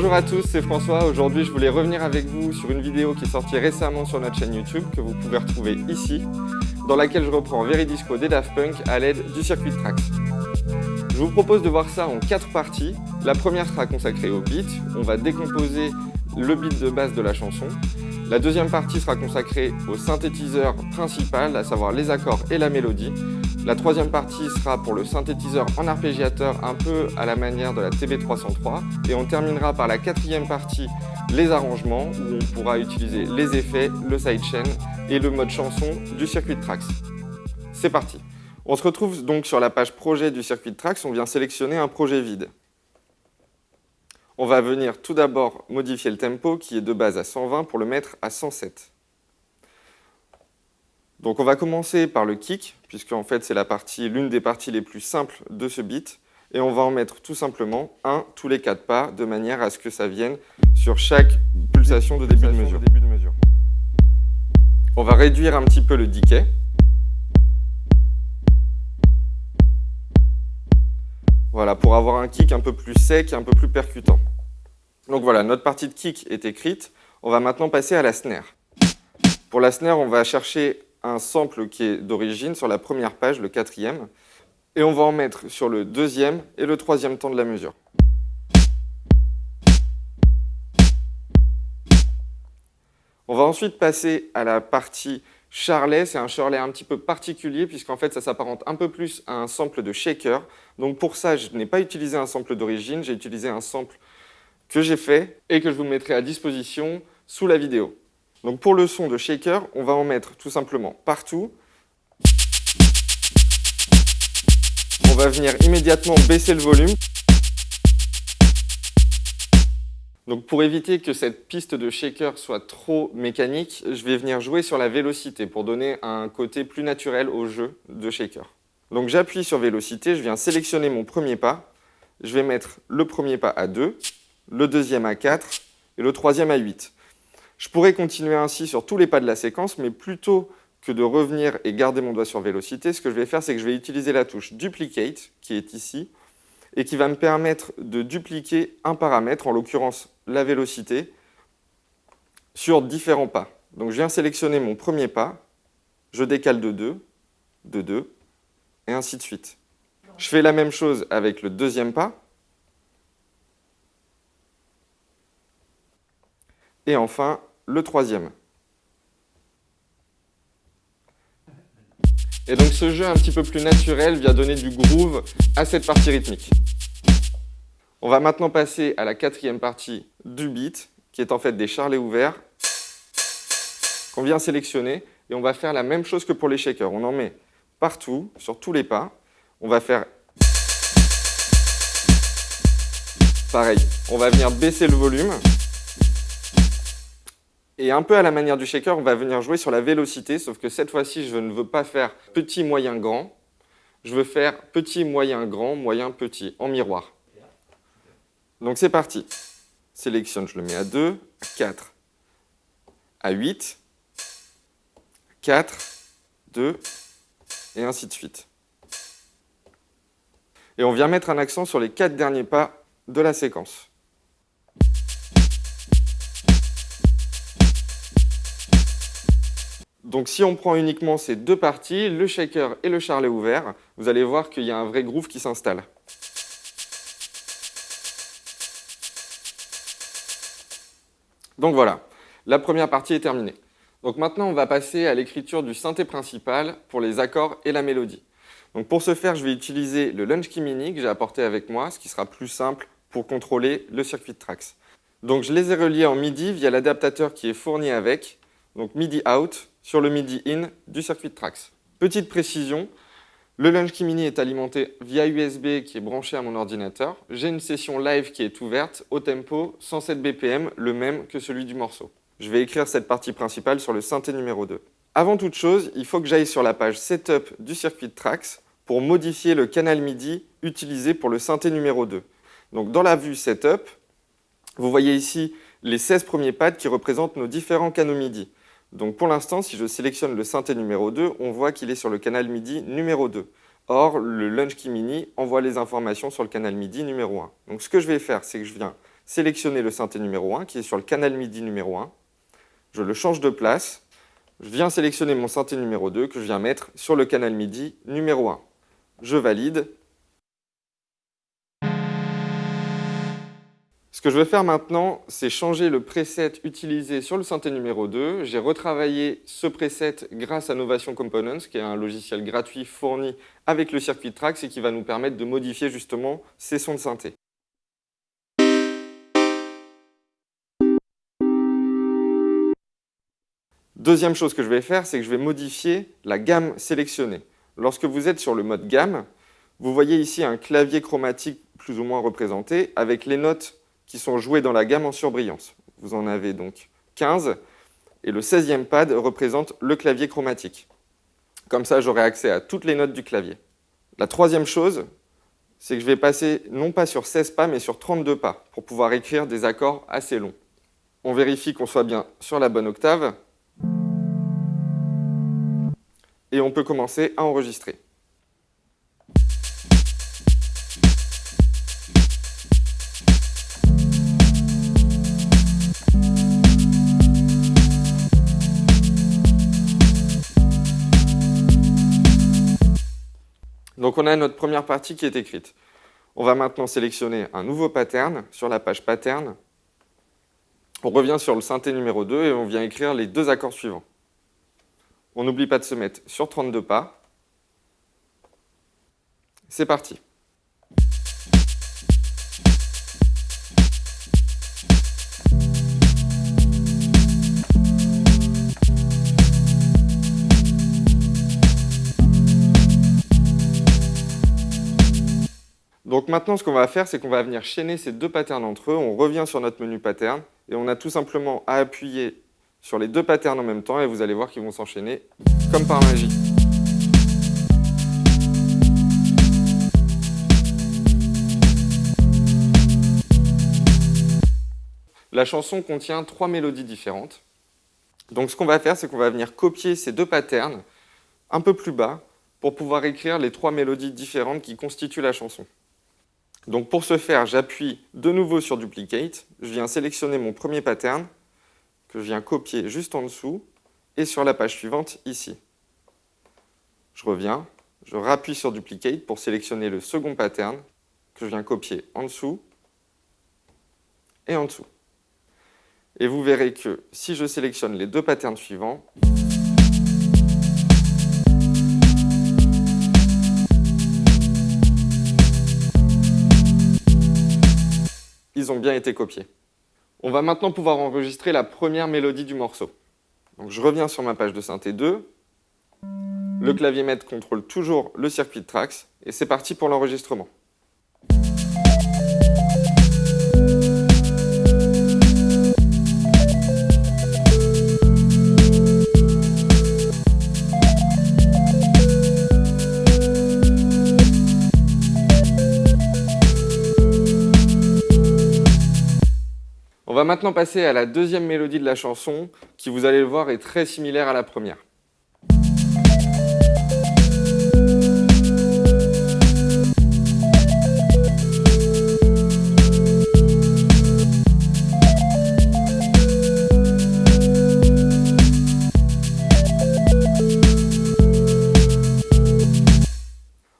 Bonjour à tous, c'est François. Aujourd'hui, je voulais revenir avec vous sur une vidéo qui est sortie récemment sur notre chaîne YouTube, que vous pouvez retrouver ici, dans laquelle je reprends Veridisco des Daft Punk à l'aide du circuit de Trax. Je vous propose de voir ça en quatre parties. La première sera consacrée au beat. On va décomposer le beat de base de la chanson. La deuxième partie sera consacrée au synthétiseur principal, à savoir les accords et la mélodie. La troisième partie sera pour le synthétiseur en arpégiateur, un peu à la manière de la TB303. Et on terminera par la quatrième partie, les arrangements, où on pourra utiliser les effets, le sidechain et le mode chanson du circuit de Trax. C'est parti On se retrouve donc sur la page projet du circuit de Trax, on vient sélectionner un projet vide. On va venir tout d'abord modifier le tempo qui est de base à 120 pour le mettre à 107. Donc on va commencer par le kick, puisque en fait c'est l'une des parties les plus simples de ce beat, et on va en mettre tout simplement un tous les quatre pas, de manière à ce que ça vienne sur chaque pulsation de début de mesure. On va réduire un petit peu le decay. Voilà, pour avoir un kick un peu plus sec, un peu plus percutant. Donc voilà, notre partie de kick est écrite. On va maintenant passer à la snare. Pour la snare, on va chercher un sample qui est d'origine sur la première page, le quatrième, et on va en mettre sur le deuxième et le troisième temps de la mesure. On va ensuite passer à la partie charlet. C'est un charlet un petit peu particulier puisqu'en fait ça s'apparente un peu plus à un sample de shaker. Donc pour ça, je n'ai pas utilisé un sample d'origine, j'ai utilisé un sample que j'ai fait et que je vous mettrai à disposition sous la vidéo. Donc pour le son de shaker, on va en mettre tout simplement partout. On va venir immédiatement baisser le volume. Donc pour éviter que cette piste de shaker soit trop mécanique, je vais venir jouer sur la vélocité pour donner un côté plus naturel au jeu de shaker. Donc j'appuie sur vélocité, je viens sélectionner mon premier pas. Je vais mettre le premier pas à 2, le deuxième à 4 et le troisième à 8. Je pourrais continuer ainsi sur tous les pas de la séquence, mais plutôt que de revenir et garder mon doigt sur vélocité, ce que je vais faire, c'est que je vais utiliser la touche Duplicate, qui est ici, et qui va me permettre de dupliquer un paramètre, en l'occurrence la vélocité, sur différents pas. Donc je viens sélectionner mon premier pas, je décale de 2, de 2, et ainsi de suite. Je fais la même chose avec le deuxième pas, et enfin le troisième. Et donc ce jeu un petit peu plus naturel vient donner du groove à cette partie rythmique. On va maintenant passer à la quatrième partie du beat, qui est en fait des charlets ouverts, qu'on vient sélectionner, et on va faire la même chose que pour les shakers. On en met partout, sur tous les pas. On va faire pareil. On va venir baisser le volume. Et un peu à la manière du shaker, on va venir jouer sur la vélocité, sauf que cette fois-ci, je ne veux pas faire petit, moyen, grand. Je veux faire petit, moyen, grand, moyen, petit, en miroir. Donc c'est parti. Sélectionne, je le mets à 2, à 4, à 8, 4, 2, et ainsi de suite. Et on vient mettre un accent sur les quatre derniers pas de la séquence. Donc si on prend uniquement ces deux parties, le shaker et le charlet ouvert, vous allez voir qu'il y a un vrai groove qui s'installe. Donc voilà, la première partie est terminée. Donc maintenant, on va passer à l'écriture du synthé principal pour les accords et la mélodie. Donc pour ce faire, je vais utiliser le Launch Key Mini que j'ai apporté avec moi, ce qui sera plus simple pour contrôler le circuit de Trax. Donc je les ai reliés en MIDI via l'adaptateur qui est fourni avec, donc MIDI out sur le MIDI in du circuit de Trax. Petite précision, le Launch Key Mini est alimenté via USB qui est branché à mon ordinateur. J'ai une session live qui est ouverte au tempo 107 BPM, le même que celui du morceau. Je vais écrire cette partie principale sur le synthé numéro 2. Avant toute chose, il faut que j'aille sur la page Setup du circuit de Trax pour modifier le canal MIDI utilisé pour le synthé numéro 2. Donc dans la vue Setup, vous voyez ici les 16 premiers pads qui représentent nos différents canaux MIDI. Donc pour l'instant, si je sélectionne le synthé numéro 2, on voit qu'il est sur le canal MIDI numéro 2. Or, le Launch Key Mini envoie les informations sur le canal MIDI numéro 1. Donc ce que je vais faire, c'est que je viens sélectionner le synthé numéro 1 qui est sur le canal MIDI numéro 1. Je le change de place. Je viens sélectionner mon synthé numéro 2 que je viens mettre sur le canal MIDI numéro 1. Je valide. Ce que je vais faire maintenant, c'est changer le preset utilisé sur le synthé numéro 2. J'ai retravaillé ce preset grâce à Novation Components, qui est un logiciel gratuit fourni avec le circuit Trax et qui va nous permettre de modifier justement ces sons de synthé. Deuxième chose que je vais faire, c'est que je vais modifier la gamme sélectionnée. Lorsque vous êtes sur le mode gamme, vous voyez ici un clavier chromatique plus ou moins représenté avec les notes qui sont jouées dans la gamme en surbrillance. Vous en avez donc 15 et le 16e pad représente le clavier chromatique. Comme ça, j'aurai accès à toutes les notes du clavier. La troisième chose, c'est que je vais passer non pas sur 16 pas, mais sur 32 pas pour pouvoir écrire des accords assez longs. On vérifie qu'on soit bien sur la bonne octave et on peut commencer à enregistrer. On a notre première partie qui est écrite. On va maintenant sélectionner un nouveau pattern sur la page pattern. On revient sur le synthé numéro 2 et on vient écrire les deux accords suivants. On n'oublie pas de se mettre sur 32 pas. C'est parti. Donc maintenant, ce qu'on va faire, c'est qu'on va venir chaîner ces deux patterns entre eux. On revient sur notre menu pattern et on a tout simplement à appuyer sur les deux patterns en même temps et vous allez voir qu'ils vont s'enchaîner comme par magie. La chanson contient trois mélodies différentes. Donc ce qu'on va faire, c'est qu'on va venir copier ces deux patterns un peu plus bas pour pouvoir écrire les trois mélodies différentes qui constituent la chanson. Donc pour ce faire, j'appuie de nouveau sur Duplicate, je viens sélectionner mon premier pattern, que je viens copier juste en dessous et sur la page suivante ici. Je reviens, je rappuie sur Duplicate pour sélectionner le second pattern que je viens copier en dessous et en dessous. Et vous verrez que si je sélectionne les deux patterns suivants, bien été copiés. On va maintenant pouvoir enregistrer la première mélodie du morceau. Je reviens sur ma page de synthé 2. Le clavier maître contrôle toujours le circuit de Trax. Et c'est parti pour l'enregistrement. Maintenant passer à la deuxième mélodie de la chanson, qui vous allez le voir est très similaire à la première.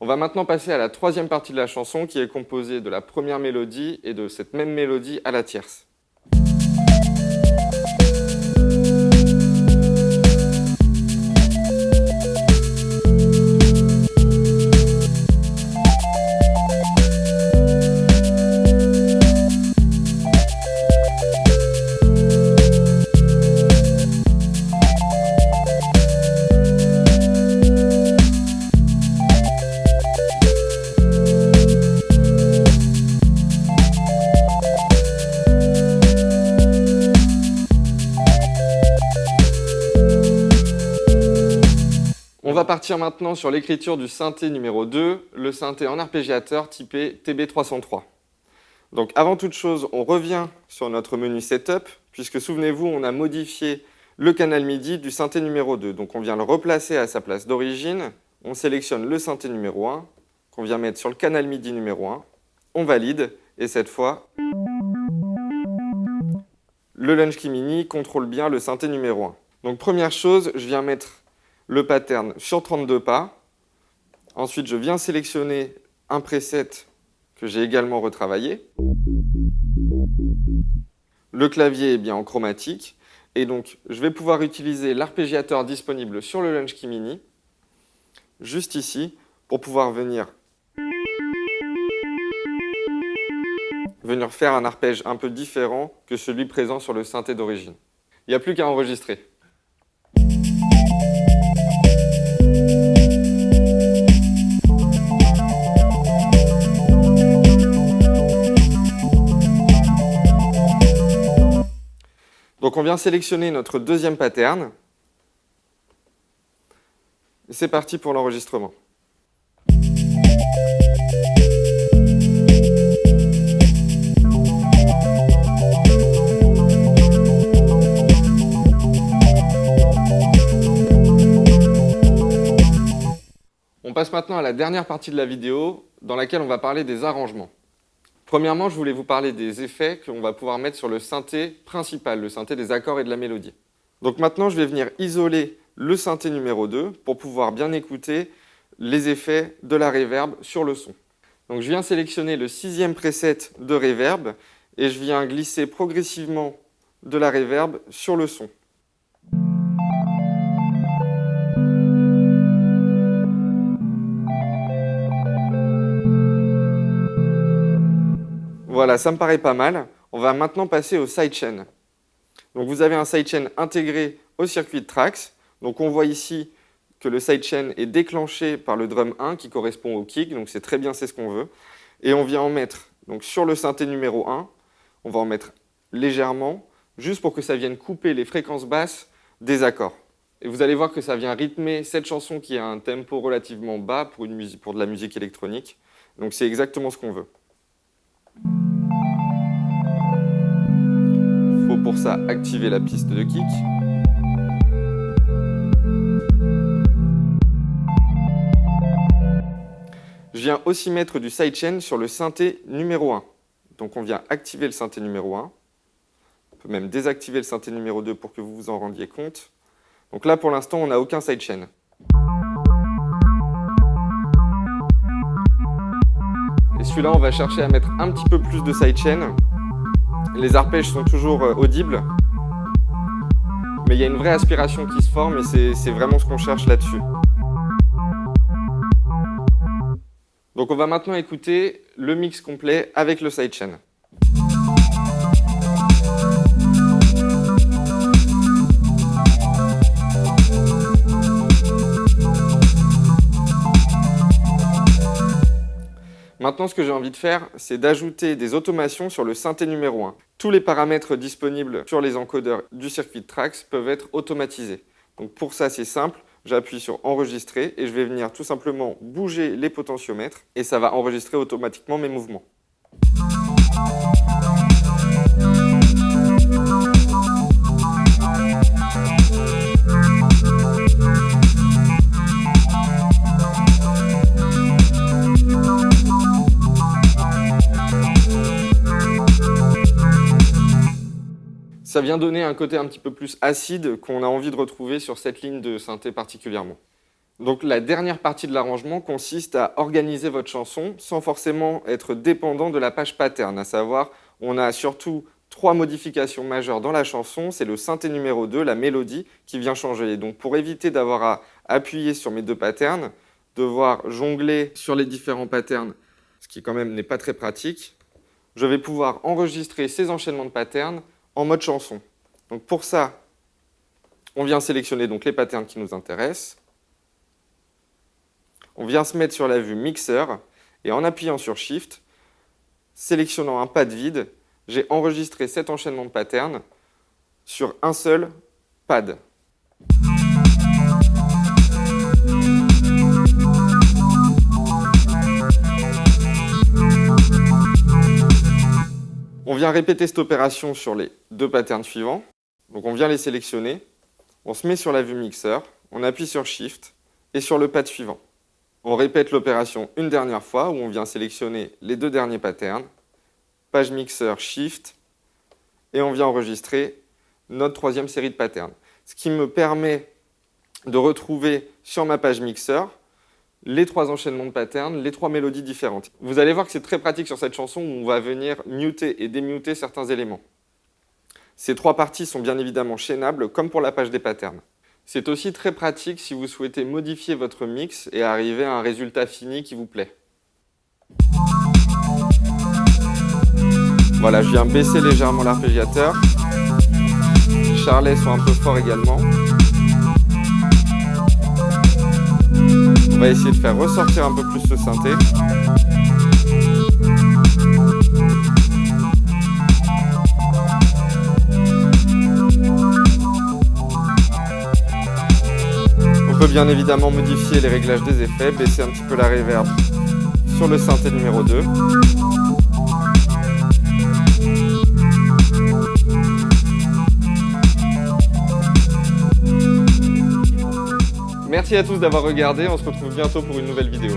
On va maintenant passer à la troisième partie de la chanson qui est composée de la première mélodie et de cette même mélodie à la tierce. Partir maintenant sur l'écriture du synthé numéro 2, le synthé en arpégiateur typé TB303. Donc avant toute chose, on revient sur notre menu Setup, puisque souvenez-vous, on a modifié le canal MIDI du synthé numéro 2. Donc on vient le replacer à sa place d'origine, on sélectionne le synthé numéro 1, qu'on vient mettre sur le canal MIDI numéro 1, on valide, et cette fois, le Lunch Key Mini contrôle bien le synthé numéro 1. Donc première chose, je viens mettre le pattern sur 32 pas. Ensuite, je viens sélectionner un preset que j'ai également retravaillé. Le clavier est bien en chromatique. Et donc, je vais pouvoir utiliser l'arpégiateur disponible sur le Lunch Key Mini, juste ici, pour pouvoir venir, venir faire un arpège un peu différent que celui présent sur le synthé d'origine. Il n'y a plus qu'à enregistrer. Donc on vient sélectionner notre deuxième pattern. Et c'est parti pour l'enregistrement. On passe maintenant à la dernière partie de la vidéo dans laquelle on va parler des arrangements. Premièrement, je voulais vous parler des effets qu'on va pouvoir mettre sur le synthé principal, le synthé des accords et de la mélodie. Donc maintenant, je vais venir isoler le synthé numéro 2 pour pouvoir bien écouter les effets de la reverb sur le son. Donc je viens sélectionner le sixième preset de reverb et je viens glisser progressivement de la reverb sur le son. Voilà, ça me paraît pas mal. On va maintenant passer au sidechain. Donc vous avez un sidechain intégré au circuit de Trax. Donc on voit ici que le sidechain est déclenché par le drum 1 qui correspond au kick, donc c'est très bien, c'est ce qu'on veut. Et on vient en mettre donc sur le synthé numéro 1, on va en mettre légèrement, juste pour que ça vienne couper les fréquences basses des accords. Et vous allez voir que ça vient rythmer cette chanson qui a un tempo relativement bas pour, pour de la musique électronique. Donc c'est exactement ce qu'on veut. Pour ça activer la piste de kick. Je viens aussi mettre du sidechain sur le synthé numéro 1. Donc on vient activer le synthé numéro 1. On peut même désactiver le synthé numéro 2 pour que vous vous en rendiez compte. Donc là pour l'instant on n'a aucun sidechain. Et celui-là on va chercher à mettre un petit peu plus de sidechain les arpèges sont toujours euh, audibles, mais il y a une vraie aspiration qui se forme et c'est vraiment ce qu'on cherche là-dessus. Donc on va maintenant écouter le mix complet avec le sidechain. Maintenant, ce que j'ai envie de faire, c'est d'ajouter des automations sur le synthé numéro 1. Tous les paramètres disponibles sur les encodeurs du circuit Trax peuvent être automatisés. Donc pour ça, c'est simple. J'appuie sur enregistrer et je vais venir tout simplement bouger les potentiomètres et ça va enregistrer automatiquement mes mouvements. Ça vient donner un côté un petit peu plus acide qu'on a envie de retrouver sur cette ligne de synthé particulièrement. Donc la dernière partie de l'arrangement consiste à organiser votre chanson sans forcément être dépendant de la page pattern, à savoir on a surtout trois modifications majeures dans la chanson, c'est le synthé numéro 2, la mélodie, qui vient changer. donc pour éviter d'avoir à appuyer sur mes deux patterns, devoir jongler sur les différents patterns, ce qui quand même n'est pas très pratique, je vais pouvoir enregistrer ces enchaînements de patterns en mode chanson. Donc pour ça, on vient sélectionner donc les patterns qui nous intéressent. On vient se mettre sur la vue mixeur et en appuyant sur Shift, sélectionnant un pad vide, j'ai enregistré cet enchaînement de patterns sur un seul pad. On vient répéter cette opération sur les deux patterns suivants. Donc on vient les sélectionner, on se met sur la vue mixeur, on appuie sur Shift et sur le pad suivant. On répète l'opération une dernière fois où on vient sélectionner les deux derniers patterns, page mixeur Shift et on vient enregistrer notre troisième série de patterns. Ce qui me permet de retrouver sur ma page mixeur les trois enchaînements de patterns, les trois mélodies différentes. Vous allez voir que c'est très pratique sur cette chanson où on va venir muter et démuter certains éléments. Ces trois parties sont bien évidemment chaînables comme pour la page des patterns. C'est aussi très pratique si vous souhaitez modifier votre mix et arriver à un résultat fini qui vous plaît. Voilà, je viens baisser légèrement l'arpégiateur. Les charlets sont un peu forts également. Va essayer de faire ressortir un peu plus ce synthé. On peut bien évidemment modifier les réglages des effets, baisser un petit peu la reverb sur le synthé numéro 2. Merci à tous d'avoir regardé, on se retrouve bientôt pour une nouvelle vidéo.